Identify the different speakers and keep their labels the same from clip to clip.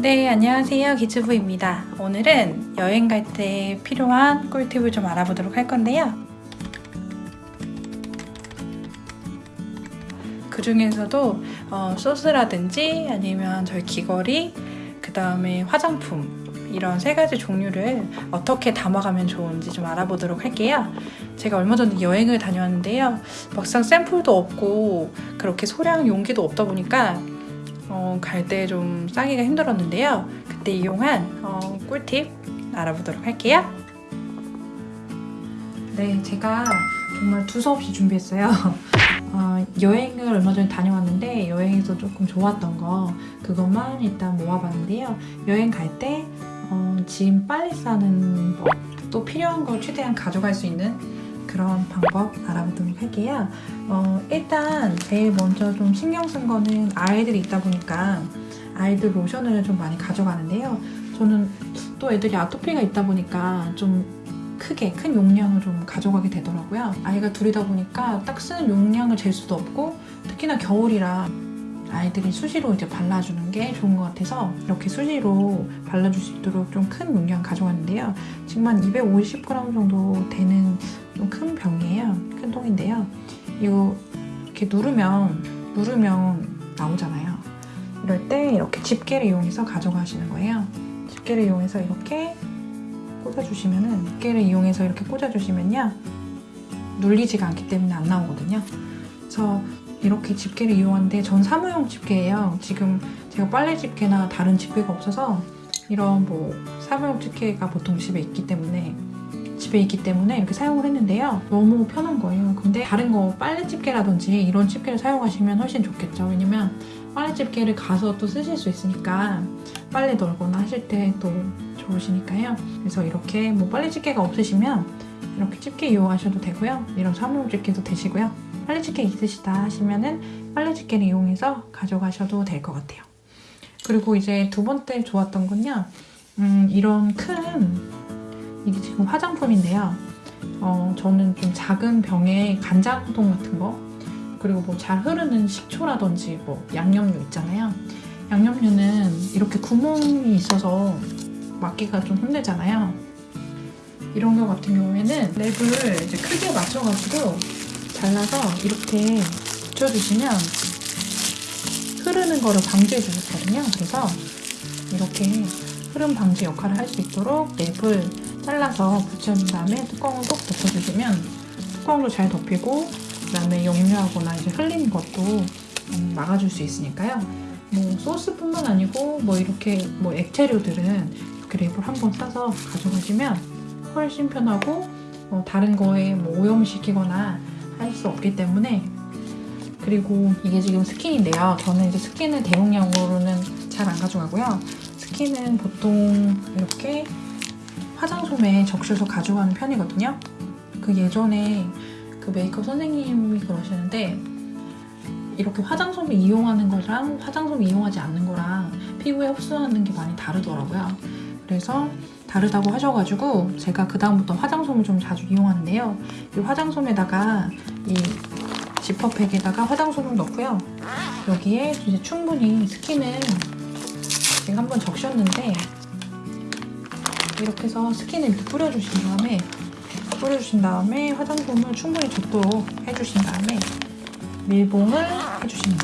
Speaker 1: 네, 안녕하세요. 기츠부입니다. 오늘은 여행 갈 때 필요한 꿀팁을 좀 알아보도록 할 건데요. 그 중에서도 어, 소스라든지 아니면 저희 귀걸이, 그 다음에 화장품 이런 세 가지 종류를 어떻게 담아가면 좋은지 좀 알아보도록 할게요. 제가 얼마 전에 여행을 다녀왔는데요. 막상 샘플도 없고 그렇게 소량 용기도 없다 보니까 어, 갈 때 좀 싸기가 힘들었는데요. 그때 이용한 어, 꿀팁 알아보도록 할게요. 네, 제가 정말 두서없이 준비했어요. 어, 여행을 얼마 전에 다녀왔는데 여행에서 조금 좋았던 거 그것만 일단 모아봤는데요. 여행 갈때 어, 짐 빨리 싸는 법, 또 필요한 걸 최대한 가져갈 수 있는 그런 방법 알아보도록 할게요. 어, 일단 제일 먼저 좀 신경 쓴 거는 아이들이 있다 보니까 아이들 로션을 좀 많이 가져가는데요. 저는 또 애들이 아토피가 있다 보니까 좀 크게 큰 용량을 좀 가져가게 되더라고요. 아이가 둘이다 보니까 딱 쓰는 용량을 잴 수도 없고 특히나 겨울이라 아이들이 수시로 이제 발라주는 게 좋은 것 같아서 이렇게 수시로 발라줄 수 있도록 좀 큰 용량 가져갔는데요. 지금 한 250g 정도 되는 좀 큰 병이에요. 큰 통인데요. 이거 이렇게 누르면 누르면 나오잖아요. 이럴 때 이렇게 집게를 이용해서 가져가시는 거예요. 집게를 이용해서 이렇게 꽂아주시면은 집게를 이용해서 이렇게 꽂아주시면요. 눌리지가 않기 때문에 안 나오거든요. 그래서 이렇게 집게를 이용하는데 전 사무용 집게예요. 지금 제가 빨래 집게나 다른 집게가 없어서 이런 뭐 사무용 집게가 보통 집에 있기 때문에 집에 있기 때문에 이렇게 사용을 했는데요. 너무 편한 거예요. 근데 다른 거 빨래 집게라든지 이런 집게를 사용하시면 훨씬 좋겠죠. 왜냐면 빨래 집게를 가서 또 쓰실 수 있으니까 빨래 널거나 하실 때 또 좋으시니까요. 그래서 이렇게 뭐 빨래 집게가 없으시면 이렇게 집게 이용하셔도 되고요. 이런 사무용 집게도 되시고요. 빨래집게 있으시다 하시면은 빨래집게를 이용해서 가져가셔도 될 것 같아요. 그리고 이제 두 번째 좋았던 건요. 음, 이런 큰 이게 지금 화장품인데요. 어, 저는 좀 작은 병에 간장동 같은 거 그리고 뭐 잘 흐르는 식초라든지 뭐 양념류 있잖아요. 양념류는 이렇게 구멍이 있어서 막기가 좀 힘들잖아요. 이런 경우 같은 경우에는 랩을 이제 크게 맞춰가지고 잘라서 이렇게 붙여주시면 흐르는 거를 방지해 주셨거든요. 그래서 이렇게 흐름 방지 역할을 할 수 있도록 랩을 잘라서 붙여준 다음에 뚜껑을 꼭 덮어주시면 뚜껑도 잘 덮이고 그 다음에 역류하거나 이제 흘리는 것도 음, 막아줄 수 있으니까요. 뭐 소스뿐만 아니고 뭐 이렇게 뭐 액체류들은 이렇게 랩을 한번 싸서 가져가시면 훨씬 편하고 뭐 다른 거에 뭐 오염시키거나 할 수 없기 때문에 그리고 이게 지금 스킨인데요. 저는 이제 스킨을 대용량으로는 잘 안 가져가고요. 스킨은 보통 이렇게 화장솜에 적셔서 가져가는 편이거든요. 그 예전에 그 메이크업 선생님이 그러시는데 이렇게 화장솜을 이용하는 거랑 화장솜을 이용하지 않는 거랑 피부에 흡수하는 게 많이 다르더라고요. 그래서 다르다고 하셔가지고 제가 그다음부터 화장솜을 좀 자주 이용하는데요. 이 화장솜에다가 이 지퍼백에다가 화장솜을 넣고요. 여기에 이제 충분히 스킨을 지금 한번 적셨는데 이렇게 해서 스킨을 이렇게 뿌려주신 다음에 뿌려주신 다음에 화장솜을 충분히 젖도록 해주신 다음에 밀봉할 거예요.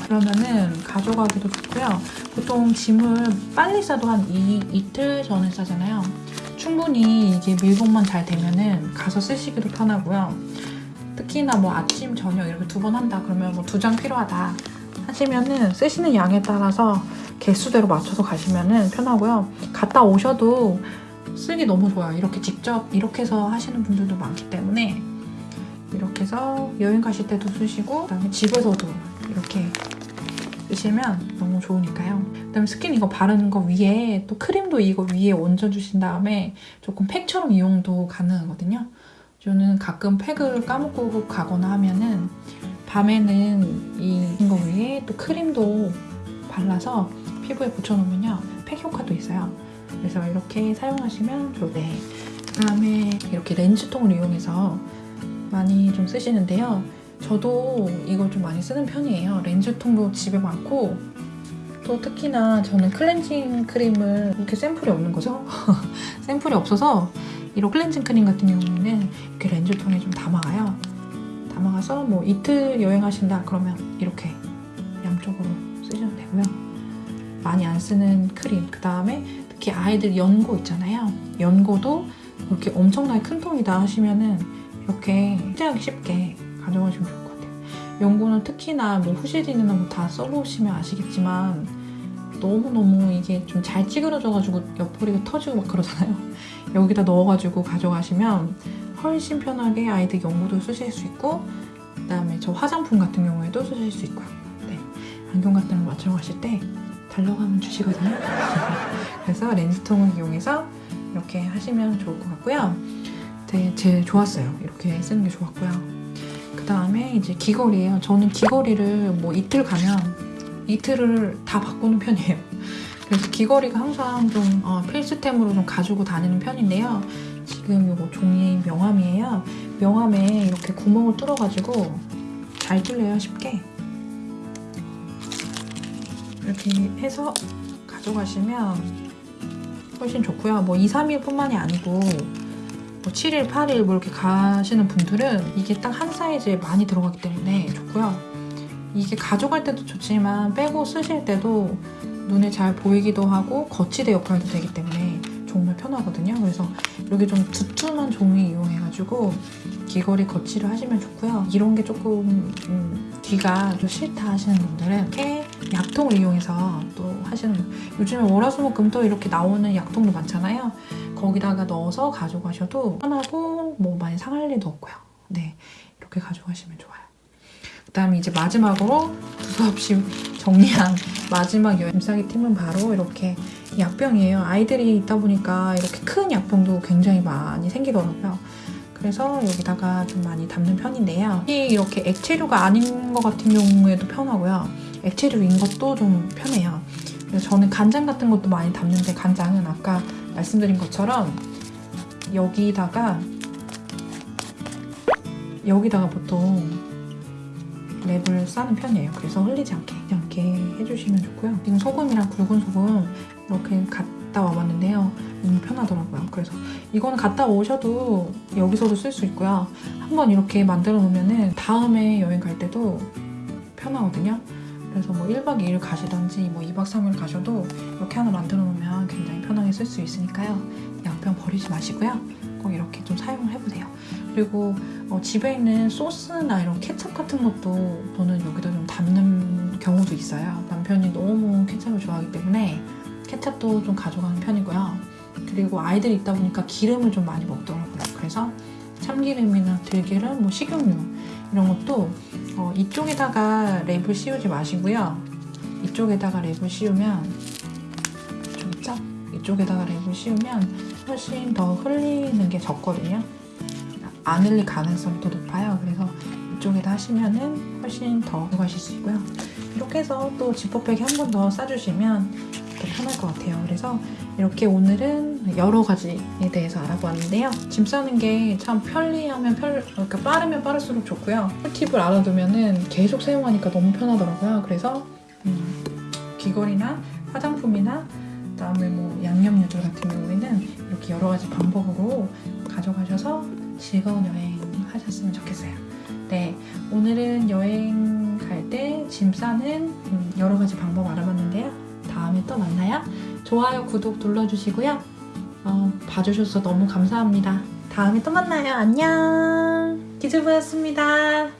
Speaker 1: 그러면은 가져가기도 좋고요. 보통 짐을 빨리 싸도 한 이, 이틀 전에 싸잖아요. 충분히 이게 밀봉만 잘 되면은 가서 쓰시기도 편하고요. 특히나 뭐 아침, 저녁 이렇게 두 번 한다 그러면 뭐 두 장 필요하다 하시면은 쓰시는 양에 따라서 개수대로 맞춰서 가시면은 편하고요. 갔다 오셔도 쓰기 너무 좋아요. 이렇게 직접 이렇게 해서 하시는 분들도 많기 때문에 이렇게 해서 여행 가실 때도 쓰시고 그다음에 집에서도 이렇게 쓰시면 너무 좋으니까요. 그다음에 스킨 이거 바르는 거 위에 또 크림도 이거 위에 얹어주신 다음에 조금 팩처럼 이용도 가능하거든요. 저는 가끔 팩을 까먹고 가거나 하면은 밤에는 이거 위에 또 크림도 발라서 피부에 붙여놓으면요. 팩 효과도 있어요. 그래서 이렇게 사용하시면 좋네. 그 다음에 이렇게 렌즈통을 이용해서 많이 좀 쓰시는데요. 저도 이걸 좀 많이 쓰는 편이에요. 렌즈통도 집에 많고 또 특히나 저는 클렌징 크림을 이렇게 샘플이 없는 거죠. 샘플이 없어서 이런 클렌징 크림 같은 경우에는 이렇게 렌즈통에 좀 담아가요. 담아가서 뭐 이틀 여행하신다 그러면 이렇게 양쪽으로 쓰셔도 되고요. 많이 안 쓰는 크림. 그 다음에 특히 아이들 연고 있잖아요. 연고도 이렇게 엄청나게 큰 통이다 하시면은 이렇게 휴대하기 쉽게 가져가시면 좋을 것 같아요. 연고는 특히나 뭐 후시딘이나 뭐 다 써보시면 아시겠지만 너무너무 이게 좀 잘 찌그러져가지고 옆구리가 터지고 막 그러잖아요. 여기다 넣어가지고 가져가시면 훨씬 편하게 아이들 연고도 쓰실 수 있고 그 다음에 저 화장품 같은 경우에도 쓰실 수 있고요. 네. 안경 같은 거 맞추러 가실 때 하면 주시거든요. 그래서 렌즈통을 이용해서 이렇게 하시면 좋을 것 같고요. 되게 제일 좋았어요. 이렇게 쓰는 게 좋았고요. 그 다음에 이제 귀걸이에요. 저는 귀걸이를 뭐 이틀 가면 이틀을 다 바꾸는 편이에요. 그래서 귀걸이가 항상 좀 어, 필수템으로 좀 가지고 다니는 편인데요. 지금 이거 종이 명함이에요. 명함에 이렇게 구멍을 뚫어가지고 잘 뚫려요, 쉽게. 이렇게 해서 가져가시면 훨씬 좋고요. 뭐 2, 3일 뿐만이 아니고 뭐 7일, 8일 뭐 이렇게 가시는 분들은 이게 딱 한 사이즈에 많이 들어가기 때문에 좋고요. 이게 가져갈 때도 좋지만 빼고 쓰실 때도 눈에 잘 보이기도 하고 거치대 역할도 되기 때문에 정말 편하거든요. 그래서 이렇게 좀 두툼한 종이 이용해가지고 귀걸이 거치를 하시면 좋고요. 이런 게 조금 음, 뒤가 좀 싫다 하시는 분들은 이렇게 약통을 이용해서 또 하시는 분. 요즘에 월화수목금도 이렇게 나오는 약통도 많잖아요. 거기다가 넣어서 가져가셔도 편하고 뭐 많이 상할 일도 없고요. 네, 이렇게 가져가시면 좋아요. 그 다음에 이제 마지막으로 두서없이 정리한 마지막 잎사귀 팀은 바로 이렇게 약병이에요. 아이들이 있다 보니까 이렇게 큰 약병도 굉장히 많이 생기더라고요. 그래서 여기다가 좀 많이 담는 편인데요. 이 이렇게 액체류가 아닌 것 같은 경우에도 편하고요. 액체류인 것도 좀 편해요. 그래서 저는 간장 같은 것도 많이 담는데 간장은 아까 말씀드린 것처럼 여기다가 여기다가 보통 랩을 싸는 편이에요. 그래서 흘리지 않게, 않게 해주시면 좋고요. 지금 소금이랑 굵은 소금 이렇게 갖다 와봤는데요. 너무 편하더라고요. 그래서 이거는 갖다 오셔도 여기서도 쓸 수 있고요. 한번 이렇게 만들어 놓으면 은 다음에 여행 갈 때도 편하거든요. 그래서 뭐 1박 2일 가시던지 뭐 2박 3일 가셔도 이렇게 하나 만들어 놓으면 굉장히 편하게 쓸 수 있으니까요. 양평 버리지 마시고요. 꼭 이렇게 좀 사용을 해보세요. 그리고 어, 집에 있는 소스나 이런 케첩 같은 것도 저는 여기다 좀 담는 경우도 있어요. 남편이 너무 케첩을 좋아하기 때문에 케첩도 좀 가져가는 편이고요. 그리고 아이들이 있다 보니까 기름을 좀 많이 먹더라고요. 그래서 참기름이나 들기름, 뭐 식용유 이런 것도 어, 이쪽에다가 랩을 씌우지 마시고요. 이쪽에다가 랩을 씌우면? 이쪽에다가 랩을 씌우면 훨씬 더 흘리는 게 적거든요. 안 흘릴 가능성이 더 높아요. 그래서 이쪽에다 하시면은 훨씬 더 가실 수 있고요. 이렇게 해서 또 지퍼백에 한 번 더 싸주시면 더 편할 것 같아요. 그래서 이렇게 오늘은 여러 가지에 대해서 알아보았는데요. 짐 싸는 게 참 편리하면 편, 그러니까 빠르면 빠를수록 좋고요. 꿀팁을 알아두면은 계속 사용하니까 너무 편하더라고요. 그래서 음, 귀걸이나 화장품이나 그 다음에 뭐 양념 요절 같은 경우에는 이렇게 여러 가지 방법으로 가져가셔서 즐거운 여행 하셨으면 좋겠어요. 네, 오늘은 여행 갈 때 짐 싸는 음, 여러 가지 방법 알아봤는데요. 다음에 또 만나요. 좋아요, 구독 눌러주시고요. 어, 봐주셔서 너무 감사합니다. 다음에 또 만나요. 안녕. 기즈부였습니다.